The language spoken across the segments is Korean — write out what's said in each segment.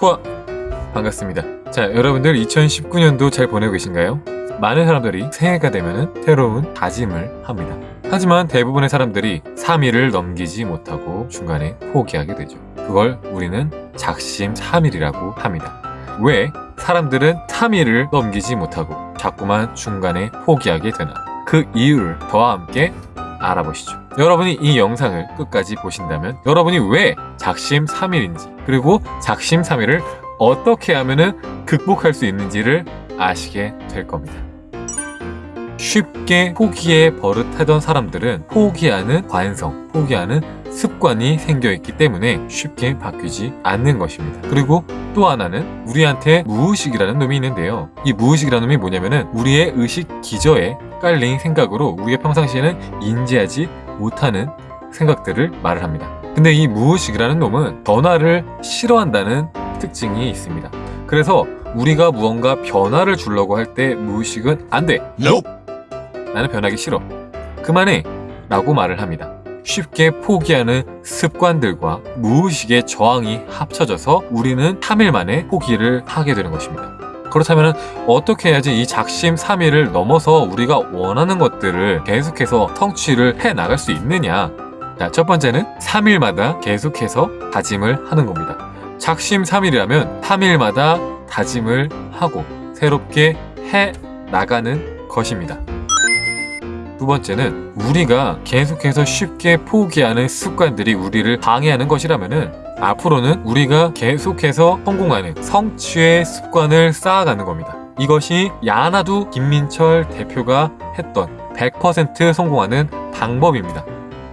후아 반갑습니다. 자 여러분들 2019년도 잘 보내고 계신가요? 많은 사람들이 새해가 되면 새로운 다짐을 합니다. 하지만 대부분의 사람들이 3일을 넘기지 못하고 중간에 포기하게 되죠. 그걸 우리는 작심 3일이라고 합니다. 왜 사람들은 3일을 넘기지 못하고 자꾸만 중간에 포기하게 되나? 그 이유를 저와 함께 알아보시죠. 여러분이 이 영상을 끝까지 보신다면 여러분이 왜 작심 3일인지 그리고 작심 3일을 어떻게 하면 극복할 수 있는지를 아시게 될 겁니다 쉽게 포기에 버릇하던 사람들은 포기하는 관성, 포기하는 습관이 생겨있기 때문에 쉽게 바뀌지 않는 것입니다. 그리고 또 하나는 우리한테 무의식이라는 놈이 있는데요. 이 무의식이라는 놈이 뭐냐면은 우리의 의식 기저에 깔린 생각으로 우리가 평상시에는 인지하지 못하는 생각들을 말을 합니다. 근데 이 무의식이라는 놈은 변화를 싫어한다는 특징이 있습니다. 그래서 우리가 무언가 변화를 주려고 할 때 무의식은 안 돼! 나는 변하기 싫어. 그만해! 라고 말을 합니다. 쉽게 포기하는 습관들과 무의식의 저항이 합쳐져서 우리는 3일 만에 포기를 하게 되는 것입니다. 그렇다면 어떻게 해야지 이 작심 3일을 넘어서 우리가 원하는 것들을 계속해서 성취를 해 나갈 수 있느냐 자, 첫 번째는 3일마다 계속해서 다짐을 하는 겁니다. 작심 3일이라면 3일마다 다짐을 하고 새롭게 해 나가는 것입니다. 두 번째는 우리가 계속해서 쉽게 포기하는 습관들이 우리를 방해하는 것이라면 앞으로는 우리가 계속해서 성공하는 성취의 습관을 쌓아가는 겁니다. 이것이 야나두 김민철 대표가 했던 100% 성공하는 방법입니다.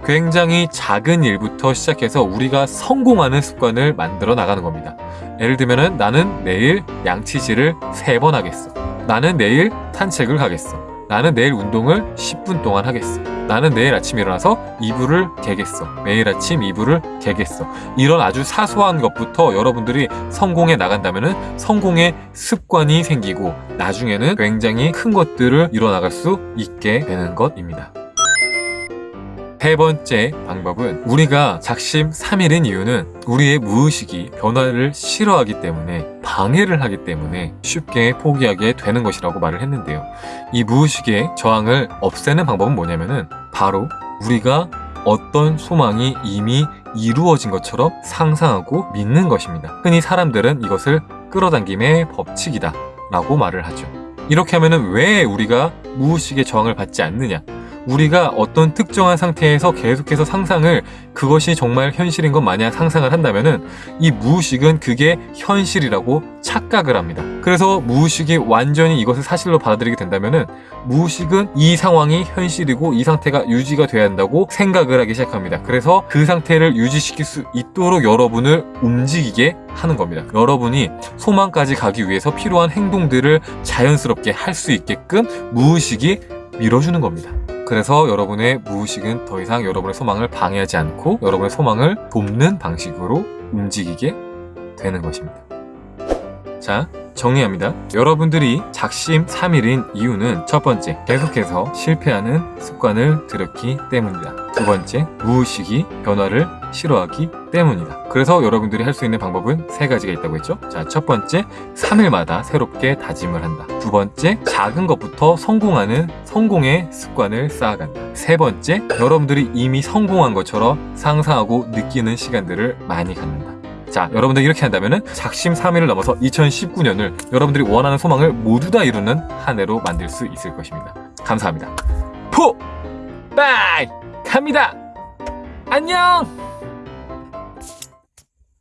굉장히 작은 일부터 시작해서 우리가 성공하는 습관을 만들어 나가는 겁니다. 예를 들면 나는 내일 양치질을 3번 하겠어. 나는 내일 산책을 가겠어. 나는 내일 운동을 10분 동안 하겠어. 나는 내일 아침 일어나서 이불을 개겠어. 매일 아침 이불을 개겠어. 이런 아주 사소한 것부터 여러분들이 성공해 나간다면 성공의 습관이 생기고 나중에는 굉장히 큰 것들을 이뤄나갈 수 있게 되는 것입니다. 세 번째 방법은 우리가 작심 3일인 이유는 우리의 무의식이 변화를 싫어하기 때문에 방해를 하기 때문에 쉽게 포기하게 되는 것이라고 말을 했는데요. 이 무의식의 저항을 없애는 방법은 뭐냐면은 바로 우리가 어떤 소망이 이미 이루어진 것처럼 상상하고 믿는 것입니다. 흔히 사람들은 이것을 끌어당김의 법칙이다 라고 말을 하죠. 이렇게 하면 왜 우리가 무의식의 저항을 받지 않느냐 우리가 어떤 특정한 상태에서 계속해서 상상을 그것이 정말 현실인 것 마냥 상상을 한다면 이 무의식은 그게 현실이라고 착각을 합니다. 그래서 무의식이 완전히 이것을 사실로 받아들이게 된다면 무의식은 이 상황이 현실이고 이 상태가 유지가 돼야 한다고 생각을 하기 시작합니다. 그래서 그 상태를 유지시킬 수 있도록 여러분을 움직이게 하는 겁니다. 여러분이 소망까지 가기 위해서 필요한 행동들을 자연스럽게 할 수 있게끔 무의식이 밀어주는 겁니다. 그래서 여러분의 무의식은 더 이상 여러분의 소망을 방해하지 않고 여러분의 소망을 돕는 방식으로 움직이게 되는 것입니다. 자, 정리합니다. 여러분들이 작심 3일인 이유는 첫 번째, 계속해서 실패하는 습관을 들였기 때문이다. 두 번째, 무의식이 변화를 싫어하기 때문이다. 그래서 여러분들이 할 수 있는 방법은 세 가지가 있다고 했죠. 자, 첫 번째, 3일마다 새롭게 다짐을 한다. 두 번째, 작은 것부터 성공하는 성공의 습관을 쌓아간다. 세 번째, 여러분들이 이미 성공한 것처럼 상상하고 느끼는 시간들을 많이 갖는다. 자 여러분들 이렇게 한다면 작심 3일을 넘어서 2019년을 여러분들이 원하는 소망을 모두 다 이루는 한 해로 만들 수 있을 것입니다 감사합니다 포! 빠이! 갑니다 안녕!